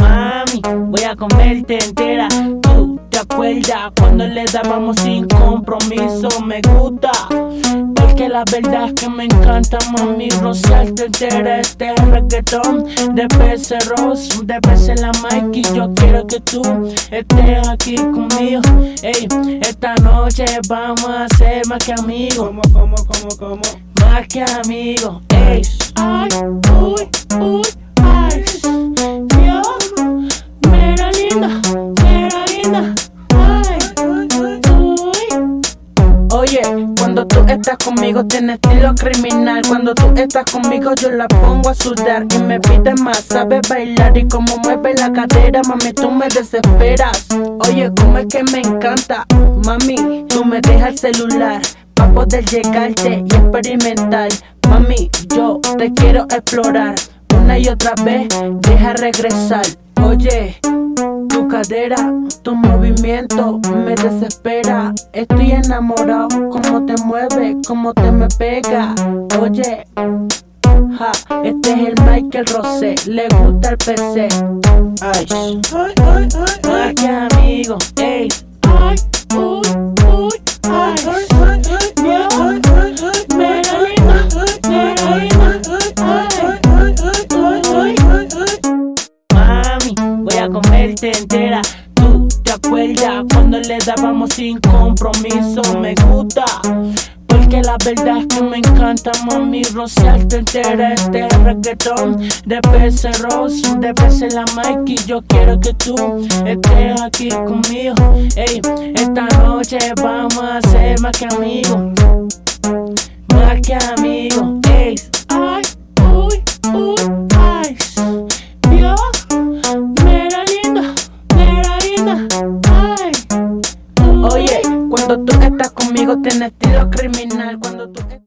Mami, voy a comerte entera. Tú te acuerdas cuando le dábamos sin compromiso. Me gusta. La verdad es que me encanta, mami, rociarte entera este reggaetón de PC Ross, de PC la Mikey. Yo quiero que tú estés aquí conmigo. Ey, esta noche vamos a ser más que amigos. ¿Cómo, cómo, cómo, cómo? Más que amigos. Ey, ay, uy, uy, Oye, cuando tú estás conmigo tienes estilo criminal. Cuando tú estás conmigo yo la pongo a sudar Y me pide más, sabes bailar y como mueve la cadera Mami, tú me desesperas. Oye, como es que me encanta Mami, tú me dejas el celular Pa' poder llegarte y experimentar. Mami, yo te quiero explorar Una y otra vez, deja regresar. Oye, tu cadera, tu movimiento me desespera. Estoy enamorado, como te mueve, como te me pega. Oye, ja, este es el Michael Rosé, le gusta el PC. Ay, ay, ay, ay, que amigo, ey. Voy a comerte entera. Tú te acuerdas cuando le dábamos sin compromiso. Me gusta. Porque la verdad es que me encanta, mami, rociarte entera este reggaetón de PC Ross, de PC la Mikey. Yo quiero que tú estés aquí conmigo. Ey, esta noche vamos a ser más que amigos. Más que amigos. Cuando tú estás conmigo tienes estilo criminal. Cuando tú